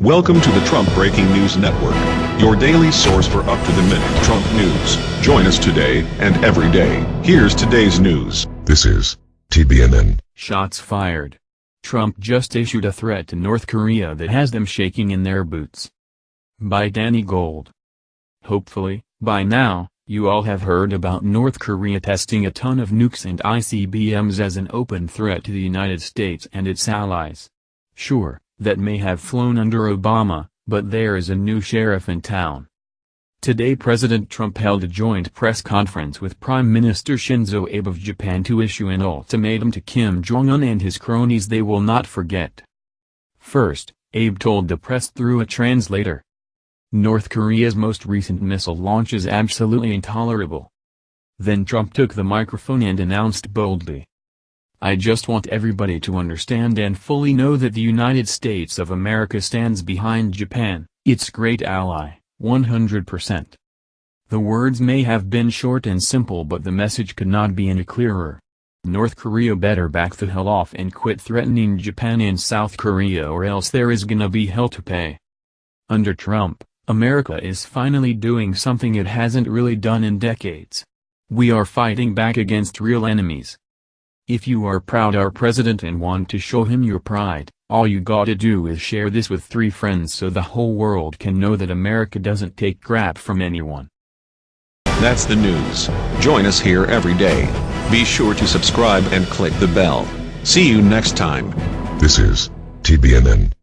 Welcome to the Trump Breaking News Network, your daily source for up-to-the-minute Trump news. Join us today and every day. Here's today's news. This is TBNN. Shots fired. Trump just issued a threat to North Korea that has them shaking in their boots. By Danny Gold. Hopefully, by now, you all have heard about North Korea testing a ton of nukes and ICBMs as an open threat to the United States and its allies. Sure, that may have flown under Obama, but there is a new sheriff in town. Today President Trump held a joint press conference with Prime Minister Shinzo Abe of Japan to issue an ultimatum to Kim Jong-un and his cronies they will not forget. First, Abe told the press through a translator. North Korea's most recent missile launch is absolutely intolerable. Then Trump took the microphone and announced boldly, I just want everybody to understand and fully know that the United States of America stands behind Japan, its great ally, 100%. The words may have been short and simple but the message could not be any clearer. North Korea better back the hell off and quit threatening Japan and South Korea or else there is gonna be hell to pay. Under Trump, America is finally doing something it hasn't really done in decades. We are fighting back against real enemies. If you are proud our president and want to show him your pride, all you gotta do is share this with three friends so the whole world can know that America doesn't take crap from anyone. That's the news. Join us here every day. Be sure to subscribe and click the bell. See you next time. This is TBNN.